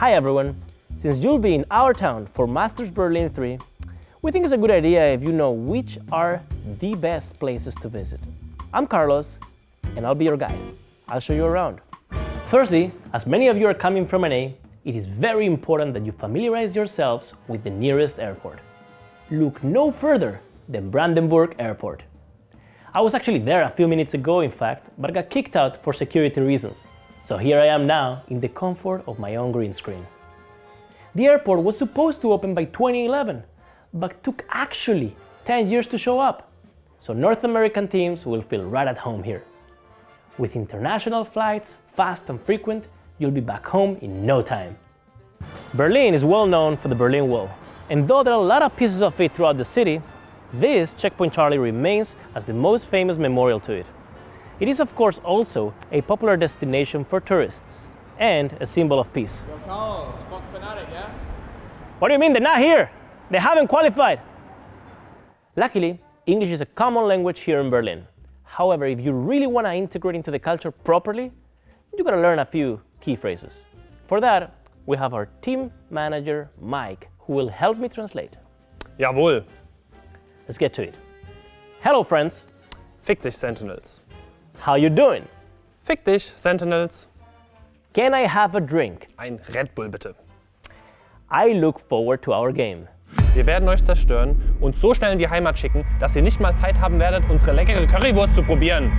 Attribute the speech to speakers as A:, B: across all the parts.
A: Hi everyone! Since you'll be in our town for Masters Berlin 3, we think it's a good idea if you know which are the best places to visit. I'm Carlos, and I'll be your guide. I'll show you around. Firstly, as many of you are coming from NA, it is very important that you familiarize yourselves with the nearest airport. Look no further than Brandenburg Airport. I was actually there a few minutes ago, in fact, but got kicked out for security reasons. So here I am now in the comfort of my own green screen. The airport was supposed to open by 2011, but took actually 10 years to show up. So North American teams will feel right at home here. With international flights, fast and frequent, you'll be back home in no time. Berlin is well known for the Berlin Wall, and though there are a lot of pieces of it throughout the city, this Checkpoint Charlie remains as the most famous memorial to it. It is of course also a popular destination for tourists and a symbol of peace.
B: yeah?
A: What do you mean they're not here? They haven't qualified. Luckily, English is a common language here in Berlin. However, if you really want to integrate into the culture properly, you gotta learn a few key phrases. For that, we have our team manager, Mike, who will help me translate.
C: Jawohl.
A: Let's get to it. Hello, friends.
C: Fick dich, Sentinels.
A: How you doing?
C: Fick dich, Sentinels.
A: Can I have a drink?
C: Ein Red Bull bitte.
A: I look forward to our game.
C: Wir werden euch zerstören und so schnell in die Heimat schicken, dass ihr nicht mal Zeit haben werdet, unsere leckere Currywurst zu probieren.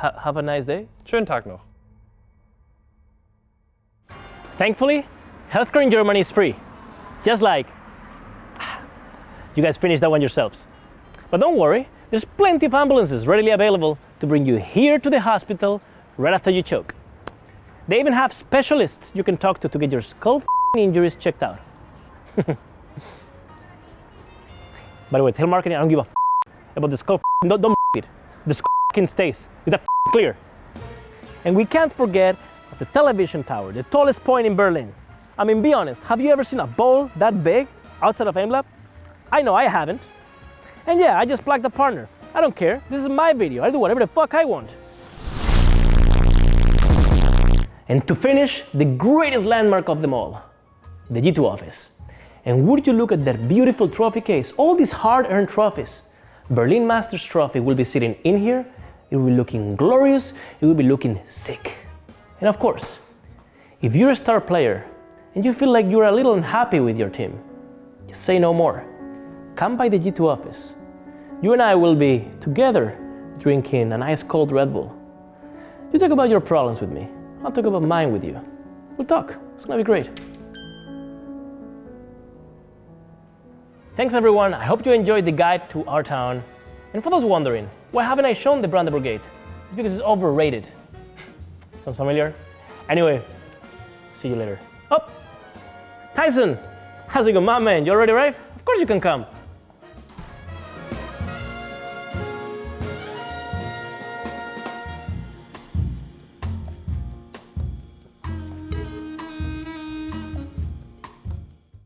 A: Ha have a nice day.
C: Schönen Tag noch.
A: Thankfully, healthcare in Germany is free. Just like you guys finished that one yourselves. But don't worry, there's plenty of ambulances readily available to bring you here to the hospital right after you choke. They even have specialists you can talk to to get your skull injuries checked out. By the way, tell marketing I don't give a about the skull. Don't, don't it. The skull stays. Is that clear? And we can't forget the television tower, the tallest point in Berlin. I mean, be honest, have you ever seen a ball that big outside of AimLab? I know I haven't. And yeah, I just plugged a partner. I don't care. This is my video. I do whatever the fuck I want. And to finish, the greatest landmark of them all, the G2 office. And would you look at that beautiful trophy case, all these hard-earned trophies. Berlin Masters trophy will be sitting in here, it will be looking glorious, it will be looking sick. And of course, if you're a star player and you feel like you're a little unhappy with your team, just say no more. Come by the G2 office. You and I will be together drinking an ice cold Red Bull. You talk about your problems with me. I'll talk about mine with you. We'll talk. It's gonna be great. Thanks everyone. I hope you enjoyed the guide to our town. And for those wondering, why haven't I shown the Brandenburg Gate? It's because it's overrated. Sounds familiar? Anyway, see you later. Oh, Tyson, how's it going, my man? You already arrived? Of course you can come.